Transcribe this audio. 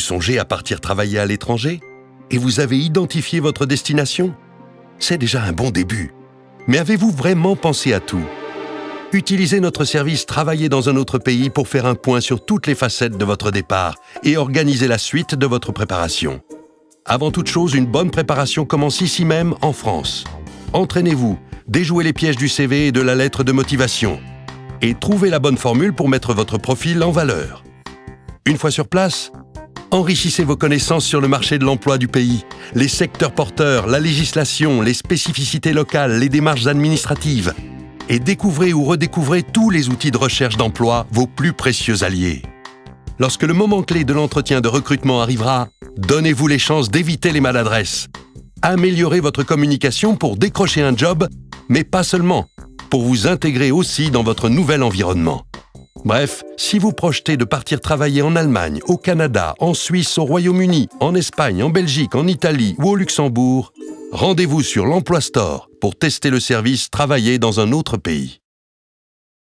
songez à partir travailler à l'étranger Et vous avez identifié votre destination C'est déjà un bon début. Mais avez-vous vraiment pensé à tout? Utilisez notre service Travailler dans un autre pays pour faire un point sur toutes les facettes de votre départ et organiser la suite de votre préparation. Avant toute chose, une bonne préparation commence ici même, en France. Entraînez-vous, déjouez les pièges du CV et de la lettre de motivation. Et trouvez la bonne formule pour mettre votre profil en valeur. Une fois sur place, enrichissez vos connaissances sur le marché de l'emploi du pays, les secteurs porteurs, la législation, les spécificités locales, les démarches administratives, et découvrez ou redécouvrez tous les outils de recherche d'emploi, vos plus précieux alliés. Lorsque le moment clé de l'entretien de recrutement arrivera, donnez-vous les chances d'éviter les maladresses. Améliorez votre communication pour décrocher un job, mais pas seulement, pour vous intégrer aussi dans votre nouvel environnement. Bref, si vous projetez de partir travailler en Allemagne, au Canada, en Suisse, au Royaume-Uni, en Espagne, en Belgique, en Italie ou au Luxembourg, rendez-vous sur l'Emploi Store pour tester le service Travailler dans un autre pays.